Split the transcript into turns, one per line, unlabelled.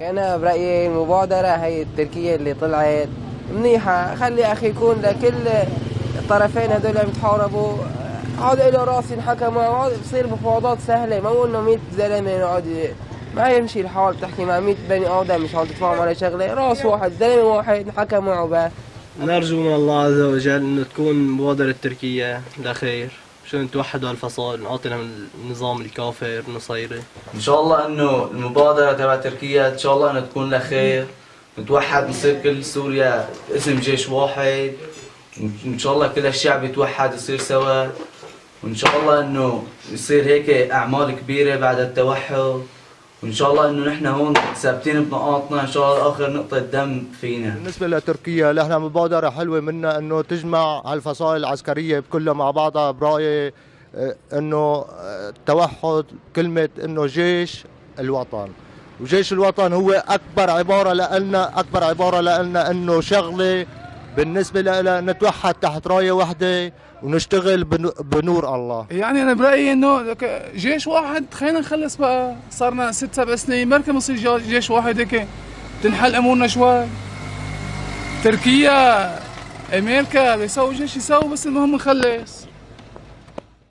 أنا برأيي المبادرة هي التركية اللي طلعت منيحة. خلي أخي يكون لكل الطرفين هذول اللي بيتحاربوا هذا له رأس ينحكى معه بصير مفاوضات سهلة. ما إنه 100 زلمة يقعد ما يمشي الحال تحكي مع 100 بني آدم مش عم على شغلة. رأس واحد زلمة واحد انحكى معه بس
نرجو من الله عز وجل إنه تكون مبادرة تركيا لخير. شو توحدوا الفصائل نعطينا من النظام الكافر النصيري
إن شاء الله إنه المبادرة تبع تركيا إن شاء الله إنها تكون لخير نتوحد نصير كل سوريا اسم جيش واحد. إن شاء الله كل الشعب يتوحد يصير سوا. وإن شاء الله إنه يصير هيك أعمال كبيرة بعد التوحد. وإن شاء الله إنه نحن هون ثابتين بنقاطنا إن شاء الله آخر نقطة دم فينا.
بالنسبة لتركيا نحن مبادرة حلوة منا إنه تجمع هالفصائل العسكرية كلها مع بعضها برأيي آه، إنه التوحد كلمة إنه جيش الوطن. وجيش الوطن هو أكبر عبارة لنا أكبر عبارة لنا إنه شغلة بالنسبة لنا نتوحد تحت راية واحدة ونشتغل بنور الله.
يعني أنا برأيي إنه جيش واحد خلينا نخلص بقى. صارنا ست سبع سنين بركي بنصير جيش واحد هيك. تنحل أمورنا شوي. تركيا أمريكا بيسووا جيش يسووا بس المهم نخلص.